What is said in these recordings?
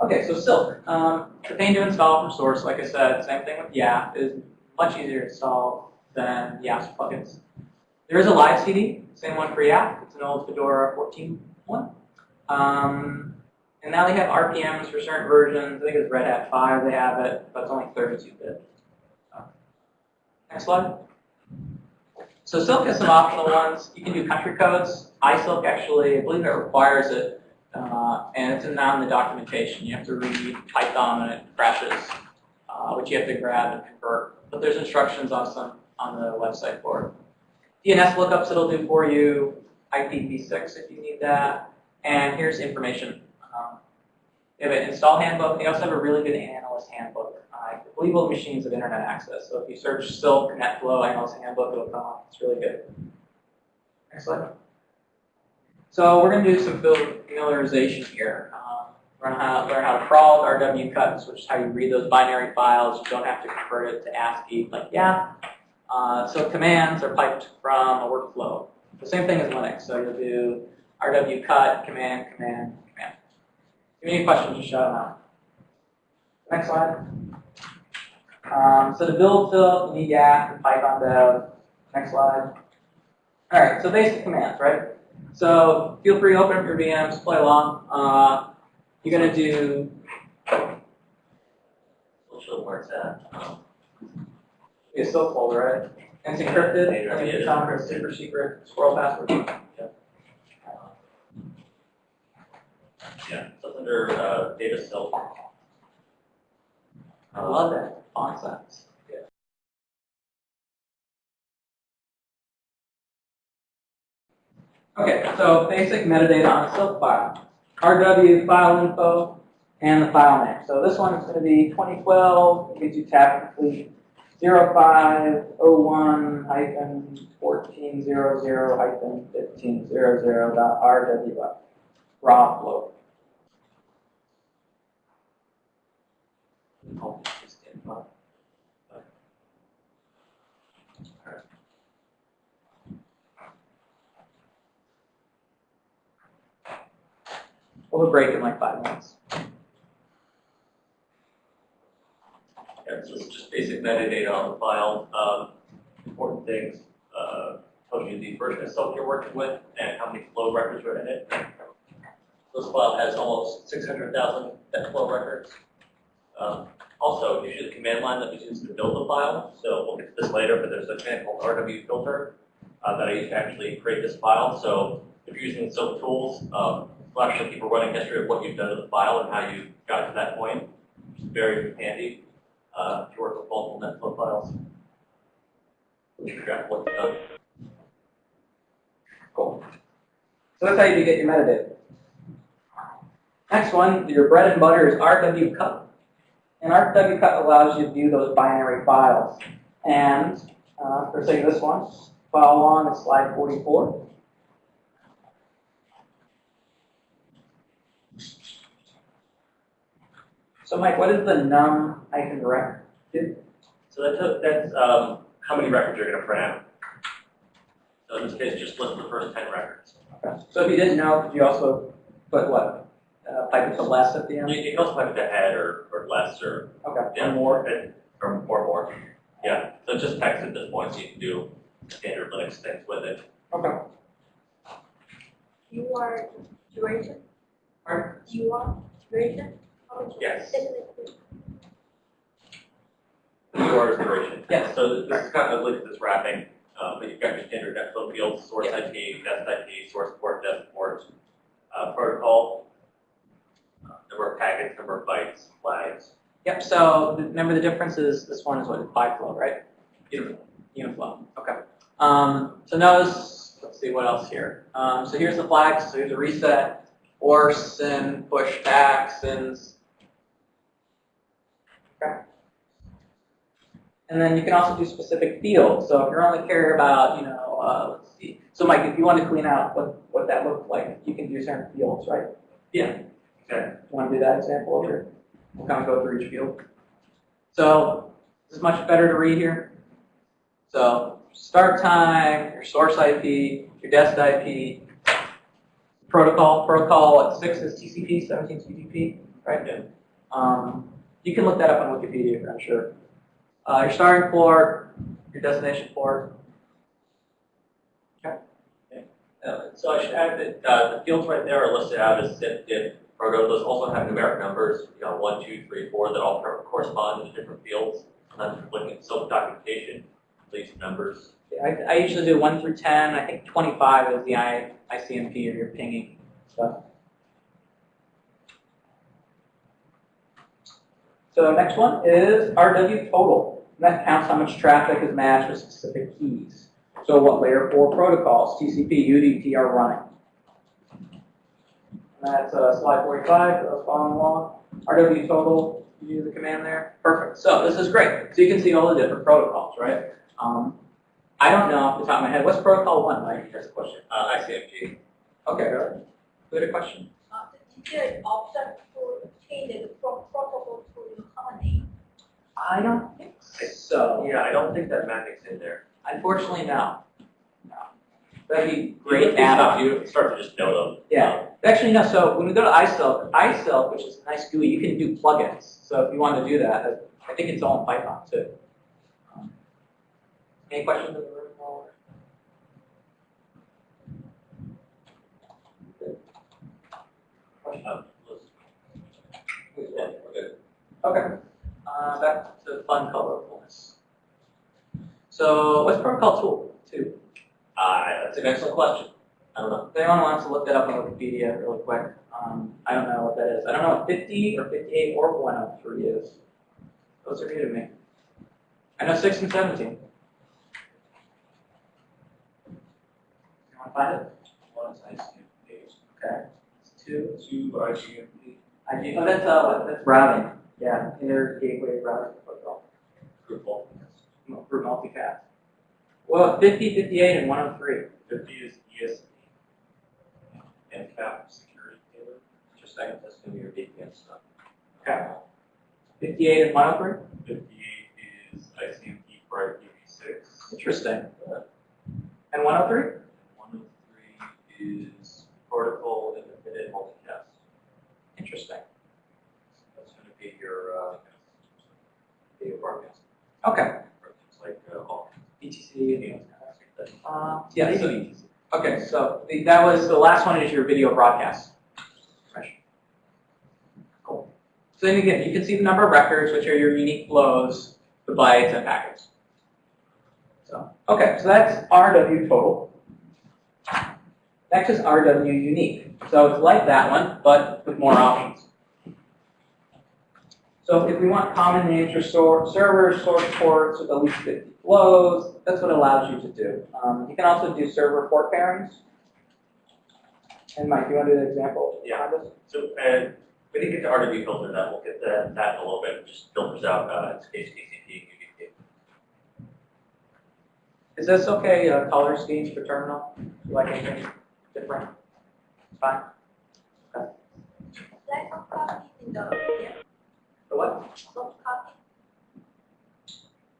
Okay, so Silk. Um, the pain to install from source, like I said, same thing with YAF, is much easier to install than YAF's plugins. There is a live CD, same one for YAP. It's an old Fedora 14 one. Um, and now they have RPMs for certain versions. I think it's Red Hat 5 they have it, but it's only 32-bit. Next slide. So Silk has some optional ones. You can do country codes. iSilk actually, I believe it requires it, uh, and it's not in the documentation. You have to read Python and it crashes, uh, which you have to grab and convert. But there's instructions on some on the website for it. DNS lookups it'll do for you, IPv6 if you need that, and here's information. Um, they have an install handbook. They also have a really good analyst handbook. I believe all machines have internet access. So if you search Silk NetFlow analyst handbook, it'll come up. It's really good. Next slide. So we're going to do some familiarization here. Um, we're going to learn how to crawl with RW cuts, which is how you read those binary files. You don't have to convert it to ASCII like yeah. Uh, so commands are piped from a workflow. The same thing as Linux. So you'll do RW cut, command, command, command. If you have any questions, just shout them out. Next slide. Um, so to build Silk, you need YAF and Python dev. Next slide. All right, so basic commands, right? So feel free to open up your VMs, play along. Uh, you're going to do. We'll show where it's at. Um, It's still folder, right? And it's encrypted. And it's a super secret squirrel password. Yeah, so it's under uh, data silk. I love that font size. Okay, so basic metadata on a file. RW file info and the file name. So this one is going to be 2012, it gives you tab complete 0501 hyphen 1400 hyphen 1500 dot RW raw flow. Oh, it's in front. A break in like five minutes. Yeah, so just basic metadata on the file. Um, important things, uh, tells you the version of silk you're working with and how many flow records are in it. This file has almost 600,000 flow records. Um, also, usually the command line that we use to build the file, so we'll get to this later, but there's a command called RW filter uh, that I use to actually create this file. So if you're using Silk tools, um, we'll actually keep a running history of what you've done to the file and how you got to that point, is very handy uh, to work with multiple NetFlow files. What's done. Cool. So that's how you get your metadata. Next one, your bread and butter is RW cut. And RW cut allows you to view those binary files. And uh, for of this one, follow along at slide 44. So Mike, what is the num hyphen direct do? So that's, that's um, how many records you're going to print out. So in this case, just list the first 10 records. Okay. So if you didn't know, could you also put what? Uh, pipe it to less at the end? you can also put it to head or, or less or, Okay, yeah, one more. and- or, or more. Yeah, so just text at this point, so you can do standard Linux things with it. Okay. You are duration? Alright. You are duration? Yes. Definitely. UR's duration. Yes. So this is kind of like this wrapping, uh, but you've got your standard NetFlow fields, source Yeah. IP, guest IP, source port, dest port, uh, protocol, uh, number of packets, number of bytes, flags. Yep, so remember the difference is this one is what, BiFlow, right? Uniform. Uniflow, okay. Um, so notice, let's see what else here. Um, so here's the flags, so here's a reset, or send, push back, sends. And then you can also do specific fields. So if you only care about, you know, uh, let's see. So Mike, if you want to clean out what, what that looked like, you can do certain fields, right? Yeah. Okay. Want to do that example over here? We'll kind of go through each field. So this is much better to read here. So start time, your source IP, your dest IP, protocol. Protocol at 6 is TCP, 17 is UDP. right? Yeah. Um, you can look that up on Wikipedia, I'm sure. Uh, your starting port, your destination port. Uh, So I should add that, uh, the fields right there are listed out as SIP, diff, proto, those also have numeric numbers, you know, one, two, three, four, that all correspond to different fields. Sometimes if you're looking at self-documentation, these numbers. I, I usually do one through ten. I think twenty-five is the I, ICMP or your pinging stuff. So next one is RW total. And That counts how much traffic is matched with specific keys. So what layer four protocols, TCP, UDP are running. And That's uh, slide forty-five, for those following along. RW total, you use the command there. Perfect. So this is great. So you can see all the different protocols, right? Um, I don't know off the top of my head. What's protocol one, Mike? That's a question. Uh, ICMP. Okay, good. Good a question. Uh, is there an option to change the pro- protocol to the common name? I don't think so. Yeah, I don't think that magic's in there. Unfortunately, no. No. That'd be great look these up, add-on. You start to just know them. Yeah. Actually, no, so when we go to iSilk, iSilk, which is a nice GUI, you can do plugins. So if you want to do that, uh, I think it's all in Python too. Um, Any questions in the room? while we're- Good. Let's- Okay, uh, back to fun colorfulness. So what's protocol tool two? Uh, that's an excellent question. I don't know. If anyone wants to look that up on Wikipedia really quick, um, I don't know what that is. I don't know what fifty or fifty-eight or one oh three is. Those are new to me. I know six and seventeen. You wanna find it? One is ICMP. Okay. It's two. Two ICMP. I do, oh, that's, uh, that's routing. Yeah, inter gateway routing protocol. Drupal. For multicast. Well, 50, 58, and one oh three. Fifty is ESP. And cap security tailored. Just a second, that's gonna be your VPN stuff. Okay. Fifty-eight and one oh three? Fifty-eight is ICMP for IPv6. Interesting. Uh, and one oh three? And one oh three is protocol independent multicast. Interesting. That's gonna be your, uh, video broadcast. Okay. Like, uh. BTC and Uh, yeah, okay, so the, that was, the last one is your video broadcast. Cool. So then again, you can see the number of records, which are your unique flows, the bytes and packets. So, okay, so that's RW total. Next is RW unique. So it's like that one, but with more options. So if we want common names for store, servers, source ports with at least 50 flows, that's what it allows you to do. Um, you can also do server port pairings. And Mike, you want to do the example? Yeah. So, and we didn't get to RW filter that, we'll get to that in a little bit, just filters out, uh, in this case, TCP, UDP. Is this okay, uh, color schemes for terminal? Do You like anything different? Fine. Like soft copy in the, what? soft copy,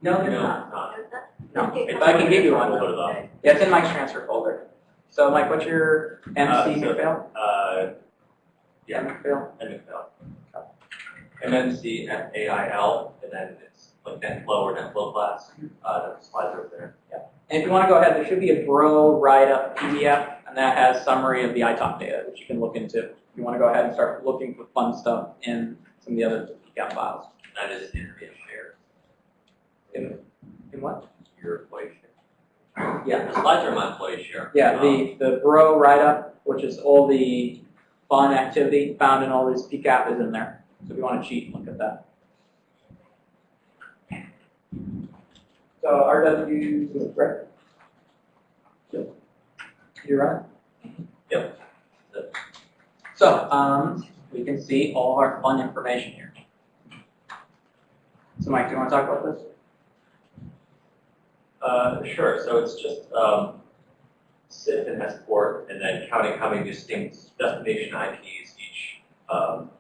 No, there's not. not. there's not. No. If I can give you one. We'll put it. Yeah, it's in Mike's transfer folder. So Mike, what's your MC Uh, so- McPhail? Uh, yeah, McPhail? MFL. MMC F A I L, and then it's like net flow or net flow class, uh, that slides over there. Yeah. And if you want to go ahead, there should be a Bro write-up PDF, and that has summary of the ITOP data, which you can look into. If you want to go ahead and start looking for fun stuff in some of the other PCAP files. That is internet share, In, in what? your employee share. Yeah. The slides are my employee share. Yeah, Um, the, the Bro write-up, which is all the fun activity found in all these PCAP is in there. So if you want to cheat, look at that. So RW, right? You're right. Yep. So, um, we can see all our fun information here. So Mike, do you want to talk about this? Uh, sure, so it's just, um, SIP and port, and then counting how many distinct destination IPs each, um,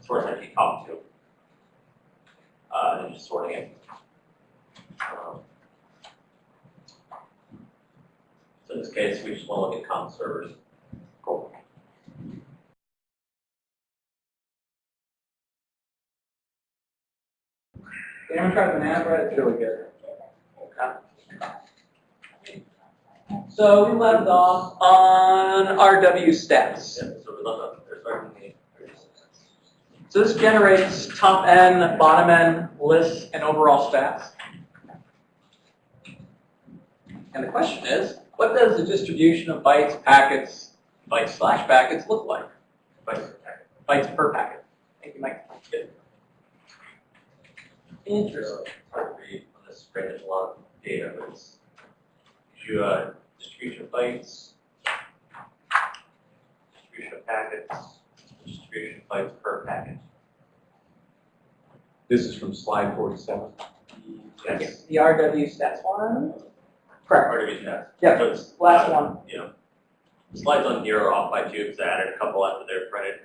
source IP talk to. Uh, and just sorting it. Um, So in this case, we just want to look at common servers. Try the banana bread? It's really good. So we left off on RW stats. So we left off, there's starting the. So this generates top N, bottom N lists and overall stats. And the question is, what does the distribution of bytes, packets, bytes slash packets look like? Bytes per packet. Bytes per packet. Thank you, Mike. Interesting. Hard to read on this spread, there's a lot of data, but it's, you a distribution of bytes, distribution of packets, distribution of bytes per packet. This is from slide forty-seven. Yes. The RW stats one? Correct. It, yes. Yeah, So it's, last uh, one. You know, slides on here are off by two, because I added a couple after they're printed,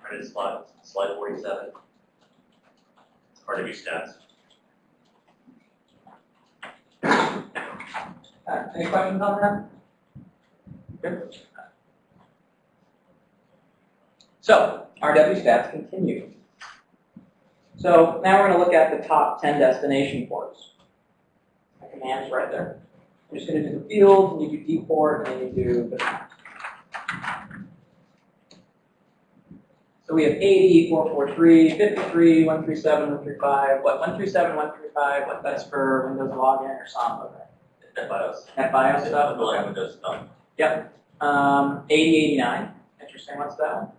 printed slides, slide forty-seven. Part of stats. Uh, Any questions on that? Good. So, RW stats continue. So now we're going to look at the top 10 destination ports. The command's right there. I'm just going to do the fields, and you do dport, and then you do the So we have 80, 443, 53, 137, 135, what, 137, 135, what, that's for Windows login or Samba, right? NetBIOS. That BIOS stuff? Language does stuff. Um, 8089, interesting, what's that one?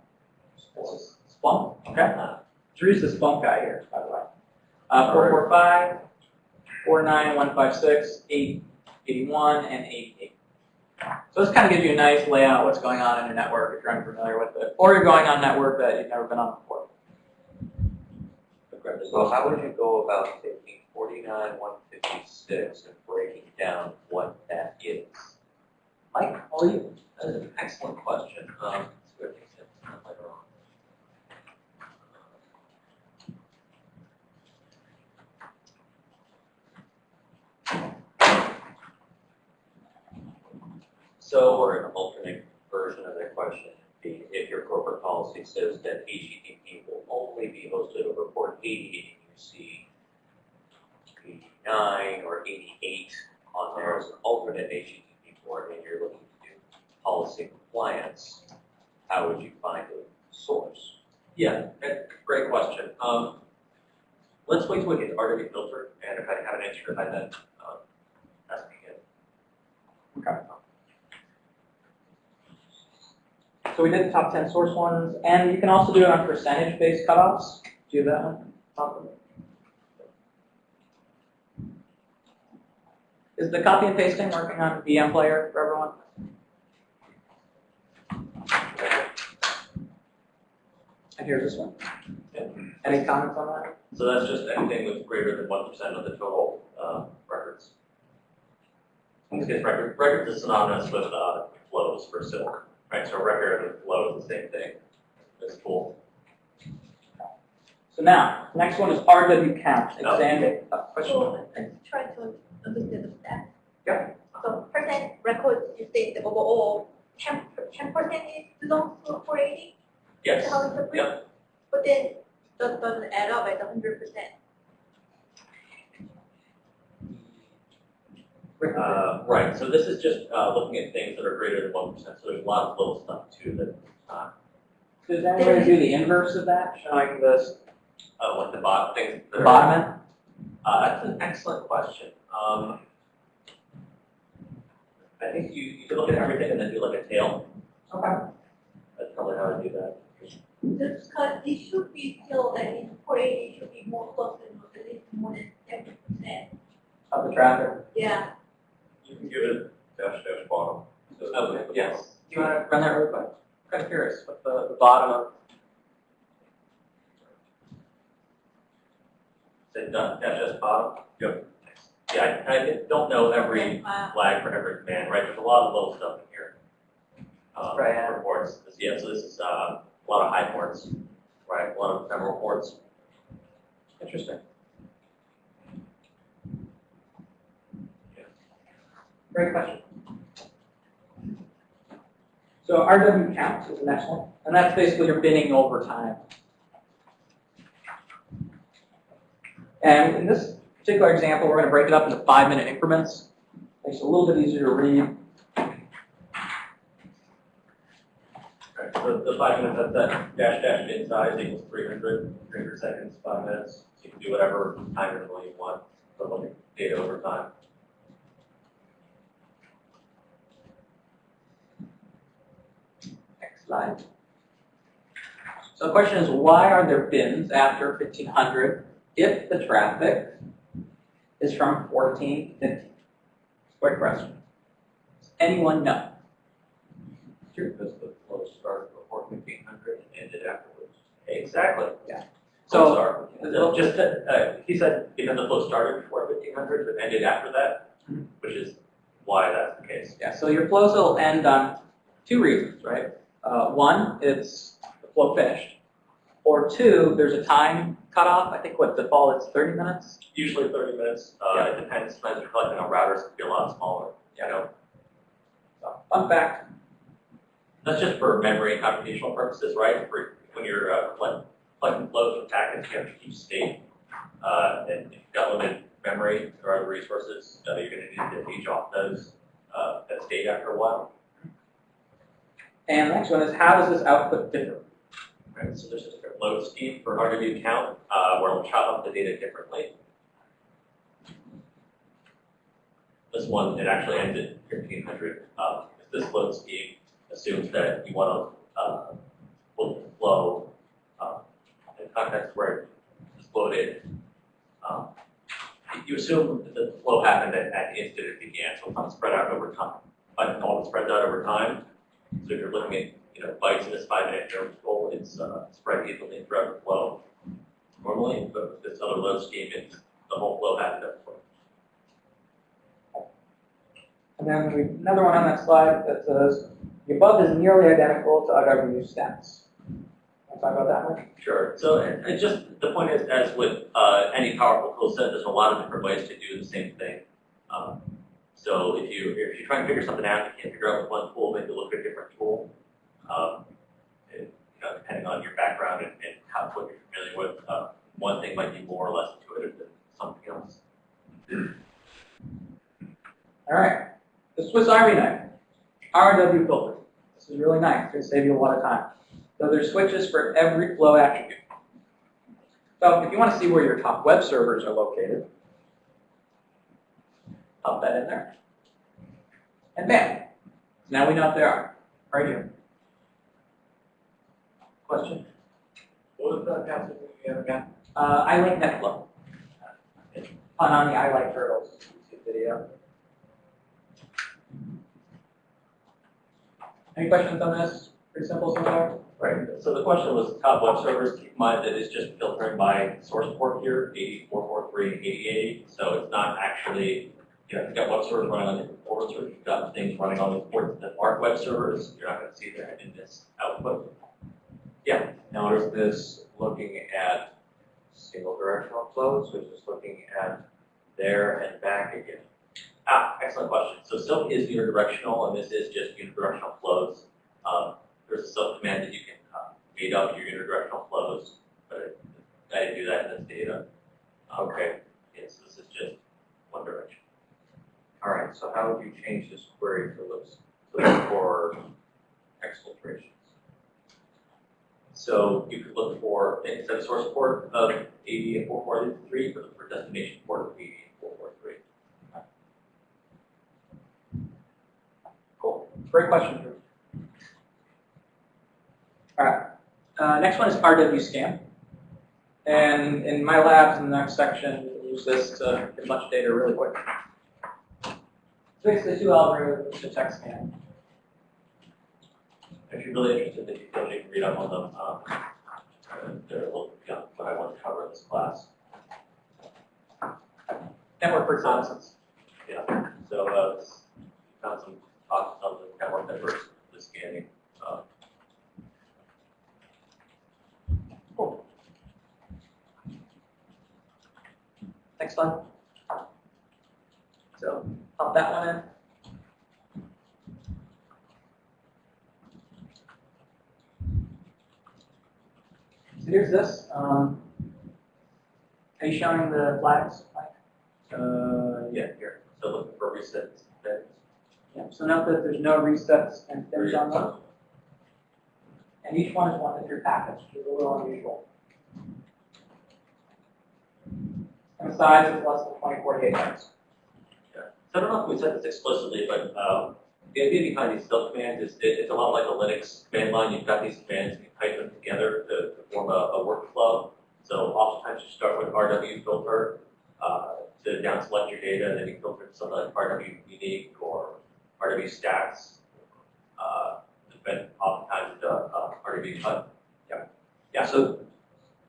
Splunk, okay. Drew's the Splunk guy here, by the way. Uh, 445, 49156, 881, and 88. So this kind of gives you a nice layout of what's going on in your network if you're unfamiliar with it, or you're going on a network that you've never been on before. So how would you go about taking forty-nine, one fifty-six and breaking down what that is? Mike, how are you? That is an excellent question. Um, let's go take that later on. So, or an alternate version of that question, would be if your corporate policy says that HTTP will only be hosted over port eighty, and you see eighty-nine or eighty-eight on there as an alternate HTTP port, and you're looking to do policy compliance, how would you find a source? Yeah, great- great question. Um, let's wait till we get to RW filter, and if I have an answer, I then, um, ask me again. So we did the top 10 source ones, and you can also do it on percentage-based cutoffs. Do you have that one? Top of it. Is the copy and pasting working on VM player for everyone? And here's this one. Any comments on that? So that's just anything with greater than one percent of the total, uh, records. Because record, records is synonymous with, uh, flows for Silk, right? So record and flow is the same thing. It's cool. So now, next one is RW count. Oh. Examine, uh, question? So, I'm trying to understand the stats. Yep. So percent records, you say the overall ten, ten percent is belongs to four eighty? Yes, How is yep. But then, that doesn't add up at a hundred percent. Uh, right, so this is just, uh, looking at things that are greater than one percent, so there's a lot of little stuff too that, uh, Does anybody do the inverse of that, showing this, uh, what the bot, things that the bottom end? Uh, that's an excellent question. Um, I think you, you could look at everything and then do like a tail. Okay. That's probably how I do that. Just because it should be still, like in four eighty should be more close than at least more than ten percent. Of the traffic? Yeah, You can give it dash dash bottom. So, okay, yes. Do you want to run that real quick? Kind of curious, what the, the bottom of, Say dash dash bottom. Yep. Yeah, I, I don't know every uh, flag for every command, right? There's a lot of little stuff in here. Um, Right, yeah. for ports. This- Yeah, so this is, uh, a lot of high ports, right? A lot of ephemeral ports. interesting. Great question. So RW counts is the next one, and that's basically your binning over time. And in this particular example, we're going to break it up into five-minute increments. Makes it a little bit easier to read. So the five minutes, that's that dash dash bin size equals 300, 300 seconds, five minutes. So you can do whatever time interval you want, for looking at data over time. Slide. So the question is, why are there bins after 1500 if the traffic is from 14 to 15? Great question. Does anyone know? Sure, because the flow started before fifteen hundred and ended afterwards. Exactly. Yeah. So, Sorry. Just, uh, he said because the flow started before 1500, but ended after that, Mhm. which is why that's the case. yeah, so your flows will end on two reasons, right? Uh, one, it's the flow finished. Or two, there's a time cutoff. I think what default is 30 minutes. Usually 30 minutes, uh, it depends, sometimes you're collecting on routers, it can be a lot smaller, you know? So, fun fact. That's just for memory and computational purposes, right? For when you're uh, collect- collecting flows from packets, you have to keep state. Uh, and if you've got limited memory or other resources, uh, you're gonna need to page off those, uh, that state after a while. And the next one is, how does this output differ? Right, so there's a different load scheme for RW count, uh, where we'll chop up the data differently. This one, it actually ends at fifteen hundred, um, this load scheme assumes that you wanna, uh, pull the flow, um, in context where it's loaded. Um, you assume that the flow happened at, at the instant it began, so it's not spread out over time. By default, it spreads out over time, so if you're looking at you know, bytes in this five minute interval, it's, uh, spread evenly throughout the flow. Normally, but with this other load scheme, it's, the whole flow happened at once. And then we, another one on that slide that says, the above is nearly identical to OWU stats. Want to talk about that one? Sure, so it just, the point is, as with, uh, any powerful tool set, there's a lot of different ways to do the same thing. Um, so if you, if you try and figure something out, you can't figure out with one tool, maybe look at a different tool. Um, it, you know, depending on your background and, and how, what you're familiar with, uh, one thing might be more or less intuitive than something else. All right, the Swiss Army knife, RW filter. This is really nice, it's gonna save you a lot of time. So there's switches for every flow attribute. So if you want to see where your top web servers are located, pop that in there. And bam, now we know what they are, right here. Question? What was that passage again again? Uh, I like NetFlow. Fun on the I like turtles YouTube video. Any questions on this? Pretty simple so far? Right, so the question was top web servers, keep in mind that it's just filtering by source port here, 8443 and 8080. So it's not actually, you've got web servers running on different ports, or you've got things running on the ports that aren't web servers, you're not gonna see that in this output. Yeah. Now, is this looking at single directional flows, or is this looking at there and back again? Ah, excellent question. So Silk is unidirectional, and this is just unidirectional flows. Um, there's a Silk command that you can uh, up your unidirectional flows, but I didn't do that in this data. Okay, yes, this is just one direction. All right, so how would you change this query to look, for exfiltrations? So you could look for, instead of source port of 80 and 443, look for destination port of 80 and 443. Cool. Great question. All right. Uh, next one is RW scan. And in my labs in the next section, we use this to get much data really quick. So basically two algorithms to text scan. If you're really interested in details, you can read up on them. Um, they're a little beyond what I want to cover in this class. Network reconnaissance. Yeah, so, uh, s- found some talks on the network networks, the scanning, uh, Cool. Next slide. So pop that one in. So here's this. Um, Are you showing the flags? Mike? Uh, yeah, here, so looking for resets. then- Yeah, so note that there's no resets and fins on those. And each one is one of your packets, which is a little unusual. And the size is less than 24 bytes. I don't know if we said this explicitly, but um, the idea behind these sub commands is it, it's a lot like a Linux command line. You've got these commands, and you type them together to, to form a, a workflow. So oftentimes you start with RW filter uh, to down select your data, and then you filter something like RW unique or RW stats. Uh, but oftentimes uh, uh, RW cut. Yeah. Yeah. So,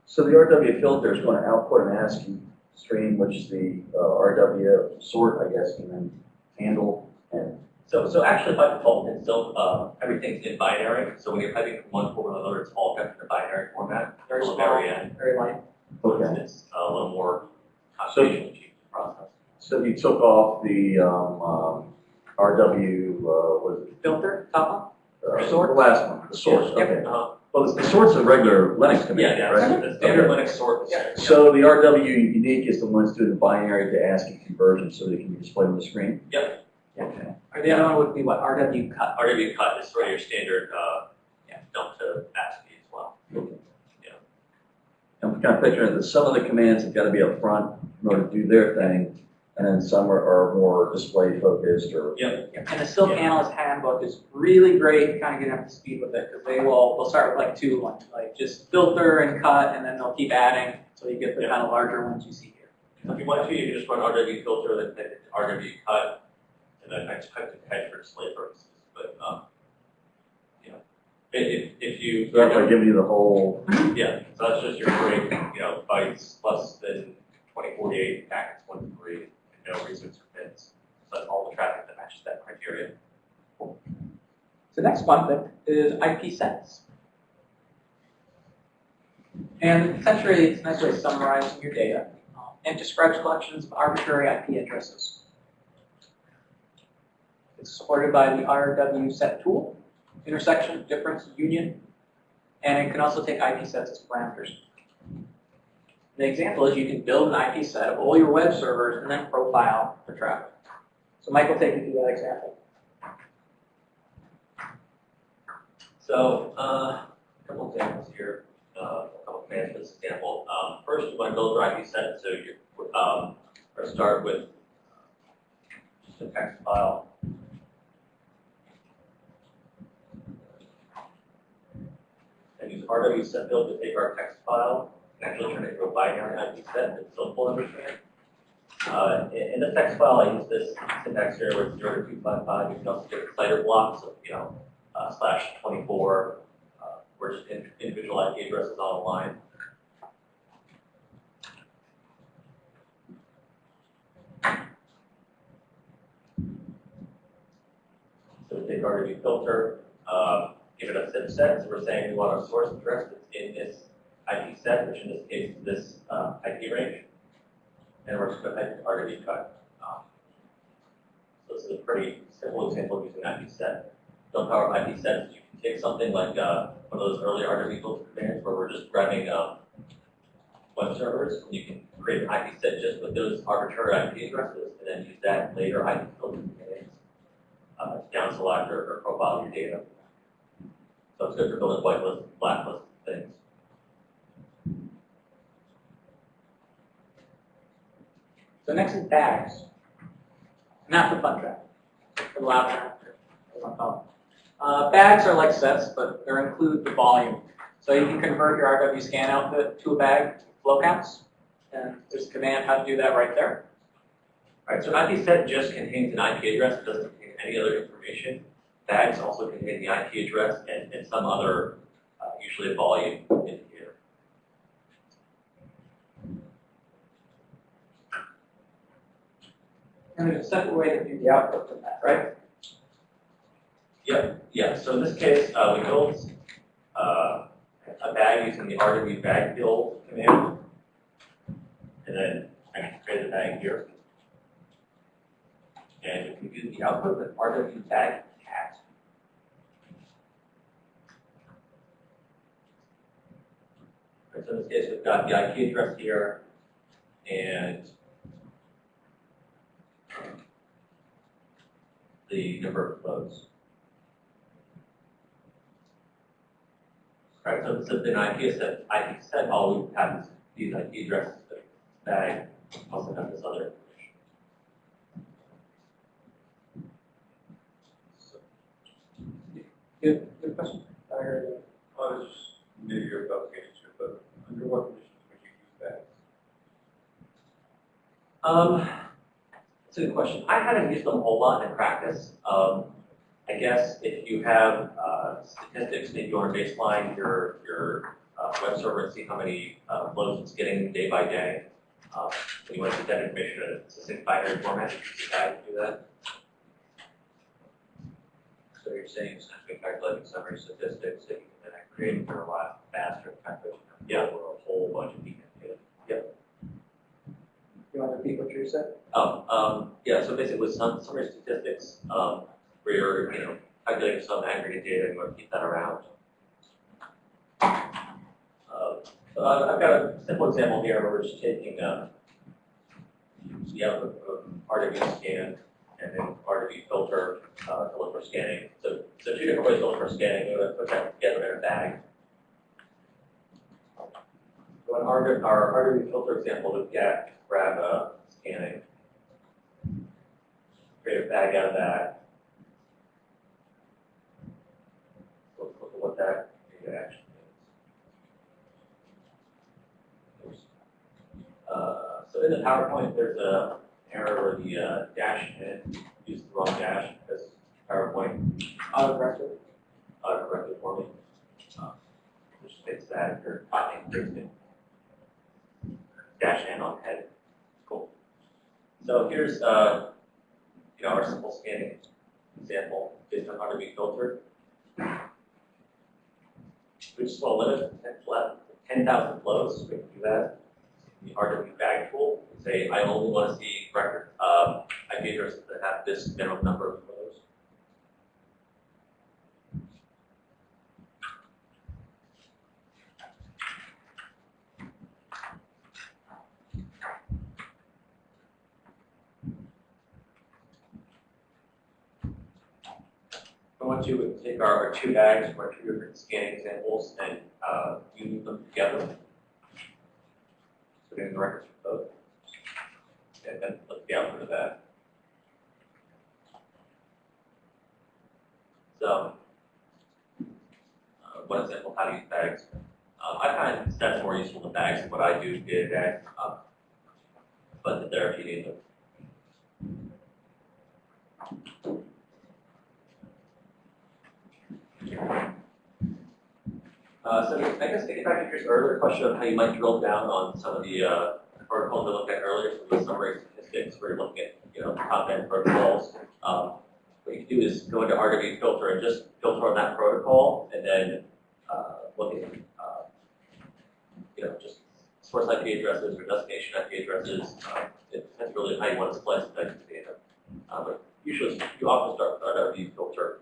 so the RW filter is going to output an ASCII stream, which the uh, RW sort, I guess, can then handle. And So, so actually by default, it's still, uh, everything's in binary, so when you're typing from one form to another, it's all kept in a binary format. Very Till the small. Very end, Very light. okay, it's a little more computationally cheap to process. so you took off the um, um, RW, uh, was it? Filter, top Uh, Sort? The last one, the source, Yep. okay. Uh, Well, the the sort's a regular Linux Yeah, command, yeah, right? so the standard Okay. Linux sort. Yeah. So the RW unique is the one that's doing the binary to ASCII conversion so they can be displayed on the screen? Yep. Okay. Or the other one would be what, RW cut. RW cut is sort of your standard, uh, Yeah. dump to ASCII as well. I'm kind of picturing that some of the commands have got to be up front in order to do their thing, and then some are, are more display focused or. And the Silk Yeah. Analyst Handbook is really great, kind of getting up to speed with it, because they will, they'll start with like two, like, like just filter and cut, and then they'll keep adding, until you get the Yeah. kind of larger ones you see here. If you want to, you can just run RW filter, then hit RW cut, and then I just type the head for display purposes, but, um, you if, if, if you. So that's like giving you the whole, Yeah, so that's just your break, you know, bytes less than twenty forty-eight, packets one to three, and no resets or bits. So that's all the traffic that matches that criteria. The next thing is IP sets. And essentially, it's a nice way of summarizing your data, um, and describes collections of arbitrary IP addresses. It's supported by the RW set tool, intersection, difference, union, and it can also take IP sets as parameters. The example is you can build an IP set of all your web servers and then profile the traffic. So Mike will take you through that example. So, uh, a couple examples here, uh, a couple commands for this example. Um, first, you want to build your IP set, so you, um, start with just a text file. And use RW build to take our text file set still understand. Uh, in, the text file, I use this syntax here with zero to two five five, you can also get CIDR blocks of, you know, uh, slash twenty-four, uh, where just in- individual IP addresses on a line. So we take our review filter, um, give it a zip set, so we're saying we want our source address that's in this IP set, which in this case is this, IP range. And we're just gonna type RW cut. Um, So this is a pretty simple example of using IP set don't power IP sets, you can take something like, uh, one of those early RW filter commands where we're just grabbing, um, web servers, and you can create an IP set just with those arbitrary IP addresses, and then use that later IP filter commands, uh, to down select or, or profile your data. So it's good for building whitelist, blacklist things. So next is bags. Not the fun track, the loud track, want to call. Uh, bags are like sets, but they include the volume. So you can convert your RW scan output to a bag flow counts, and there's a command how to do that right there. Alright, so IP set just contains an IP address, it doesn't contain any other information. Bags also contain the IP address and, and some other, uh, usually a volume And there's a separate way to do the output from that, right? Yeah, yeah. so in this case, uh, we built, uh, a bag using the RW bag build command. And then I can create a bag here. And we can the output with RW bag cat. Right, so in this case, we've got the IP address here, and the number of flows. Right, so, so then IP said, IP said, all we have is these IP addresses, but bag also have this other information. Good, good question. I heard it. I was just new to your application, but under what conditions would you use that? Um, that's a good question. I haven't used them a whole lot in practice. Um, I guess if you have, uh, statistics, maybe to baseline your, your, uh, web server and see how many, uh, flows it's getting day by day. Um, you want to get that information in a succinct binary format, you can do that. So you're saying essentially calculating summary statistics that you can then create for a lot faster, Yeah. over a whole bunch of data. You want to repeat what you said? Oh, um, yeah, so basically with some summary statistics, um, where you're, you know, calculating some aggregate data, you want to keep that around. Uh, so I- I've got a simple example here where we're just taking, uh, the output of RWE scan and then RWE filter, uh, to look for scanning. So, so two different ways to look for scanning, we're gonna put that together in a bag. So in our, our RWE filter example, we've got, grab, a scanning. Create a bag out of that. Look, look at what that actually is. Uh, so in the PowerPoint, there's a error where the, uh, dash in, used the wrong dash, because PowerPoint Autocorrected. autocorrected for me. Uh, Just fix that if you're copying pasting. Dash N on head. Cool. So here's, uh, you know, our simple scanning example based on how to be filtered. We just want to limit ten thousand flows, we can do that. The RW bag tool, say, I only want to see record, um, IP addresses that have this minimum number of flows. I want to take our, our two bags, our two different scanning examples, and, uh, them together. So getting the records for both. And then look the output of that. So, uh, one example, how to use bags. Um, I find that's more useful than bags, what I do is day, um, but the if you need them. Uh, so I guess getting back to your earlier question of how you might drill down on some of the, uh, protocols we looked at earlier, some of the summary statistics, where you're looking at, you know, top-end protocols. Um, what you can do is go into RW filter and just filter on that protocol, and then, uh, look at, uh, you know, just source IP addresses or destination IP addresses. Uh, it depends really on how you want to splice the data. Uh, but usually, you often start with RW filter,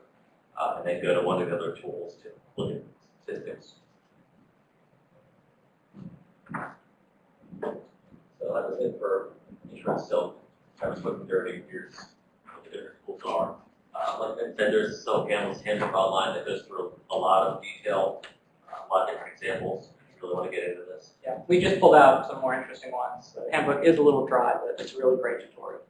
uh, and then go to one of the other tools to look at statistics. So that was it for insurance silk. I was looking through here's what the different tools are. Uh, like I said, there's silk handles handbook online that goes through a lot of detail, uh, a lot of different examples. If you really want to get into this. Yeah, we just pulled out some more interesting ones. The handbook is a little dry, but it's a really great tutorial.